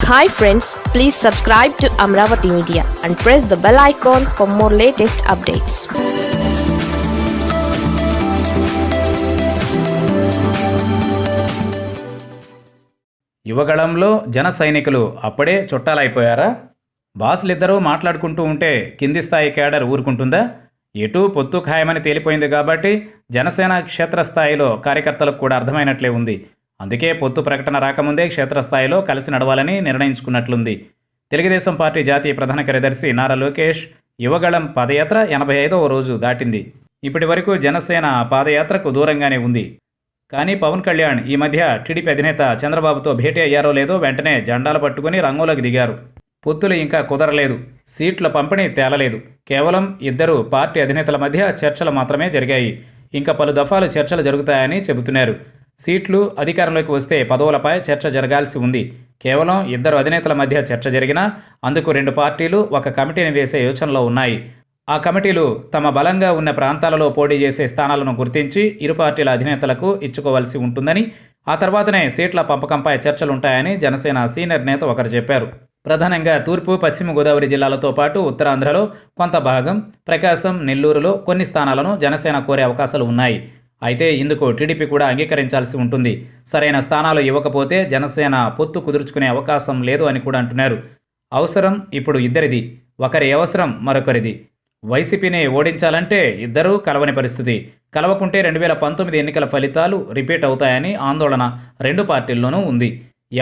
Hi friends please subscribe to Amaravati media and press the bell icon for more latest updates యువగళంలో జన సైనికులు అప్పుడే చుట్టాలైపోయారా? బాసులిద్దరూ మాట్లాడుకుంటూ ఉంటే కింది స్థాయి కేడర్ ఊరుకుంటుందా? ఎటు పొత్తు ఖాయమని తేలిపోయింది కాబట్టి జనసేన క్షేత్రస్థాయిలో కార్యకర్తలకు కూడా అర్థమైనట్లే ఉంది. అందుకే పొత్తు ప్రకటన రాకముందే క్షేత్రస్థాయిలో కలిసి నడవాలని నిర్ణయించుకున్నట్లుంది. తెలుగుదేశం పార్టీ జాతీయ ప్రధాన కార్యదర్శి నారా లోకేష్ యువగళం పాదయాత్ర ఎనభై ఐదవ రోజు దాటింది. ఇప్పటి వరకు జనసేన పాదయాత్రకు దూరంగానే ఉంది. కానీ పవన్ కళ్యాణ్ ఈ మధ్య టీడీపీ అధినేత చంద్రబాబుతో భేటీ అయ్యారో లేదో వెంటనే జెండాలు పట్టుకుని రంగంలోకి దిగారు. పొత్తులు ఇంకా కుదరలేదు. సీట్ల పంపిణీ తేలలేదు. కేవలం ఇద్దరు పార్టీ అధినేతల మధ్య చర్చలు మాత్రమే జరిగాయి. ఇంకా పలు దఫాలు చర్చలు జరుగుతాయని చెబుతున్నారు. సీట్లు అధికారంలోకి వస్తే పదవులపై చర్చ జరగాల్సి ఉంది. కేవలం ఇద్దరు అధినేతల మధ్య చర్చ జరిగినా అందుకు రెండు పార్టీలు ఒక కమిటీని వేసే యోచనలో ఉన్నాయి. ఆ కమిటీలు తమ బలంగా ఉన్న ప్రాంతాలలో పోటీ చేసే స్థానాలను గుర్తించి ఇరు పార్టీల అధినేతలకు ఇచ్చుకోవాల్సి ఉంటుందని ఆ తర్వాతనే సీట్ల పంపకంపై చర్చలుంటాయని జనసేన సీనియర్ నేత ఒకరు చెప్పారు. ప్రధానంగా తూర్పు పశ్చిమ గోదావరి జిల్లాలతో పాటు ఉత్తరాంధ్రలో కొంత భాగం ప్రకాశం నెల్లూరులో కొన్ని స్థానాలను జనసేన కోరే అవకాశాలు ఉన్నాయి. అయితే ఇందుకు టీడీపీ కూడా అంగీకరించాల్సి ఉంటుంది. సరైన స్థానాలు ఇవ్వకపోతే జనసేన పొత్తు కుదుర్చుకునే అవకాశం లేదు అని కూడా అంటున్నారు. అవసరం ఇప్పుడు ఇద్దరిది. ఒకరి అవసరం మరొకరిది. వైసీపీని ఓడించాలంటే ఇద్దరూ కలవని పరిస్థితి. కలవకుంటే రెండు వేల పంతొమ్మిది ఎన్నికల ఫలితాలు రిపీట్ అవుతాయని ఆందోళన రెండు పార్టీల్లోనూ ఉంది.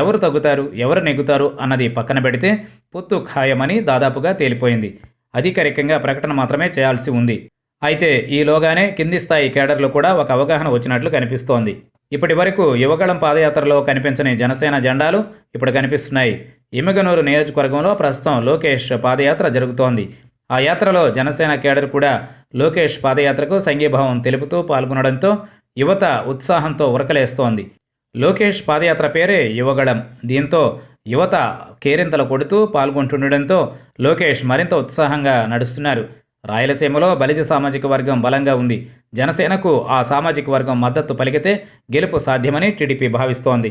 ఎవరు తగ్గుతారు ఎవరు నెగ్గుతారు అన్నది పక్కన పెడితే పొత్తు ఖాయమని దాదాపుగా తేలిపోయింది. అధికారికంగా ప్రకటన మాత్రమే చేయాల్సి ఉంది. అయితే ఈలోగానే కింది స్థాయి కేడర్లు కూడా ఒక అవగాహన వచ్చినట్లు కనిపిస్తోంది. ఇప్పటి వరకు యువగళం పాదయాత్రలో కనిపించని జనసేన జెండాలు ఇప్పుడు కనిపిస్తున్నాయి. ఇమ్మగనూరు నియోజకవర్గంలో ప్రస్తుతం లోకేష్ పాదయాత్ర జరుగుతోంది. ఆ యాత్రలో జనసేన కేడర్ కూడా లోకేష్ పాదయాత్రకు సంఘీభావం తెలుపుతూ పాల్గొనడంతో యువత ఉత్సాహంతో ఉరకలేస్తోంది. లోకేష్ పాదయాత్ర పేరే యువగళం. దీంతో యువత కేరింతలు కొడుతూ పాల్గొంటుండడంతో లోకేష్ మరింత ఉత్సాహంగా నడుస్తున్నారు. రాయలసీమలో బలిజ సామాజిక వర్గం బలంగా ఉంది. జనసేనకు ఆ సామాజిక వర్గం మద్దతు పలికితే గెలుపు సాధ్యమని టీడీపీ భావిస్తోంది.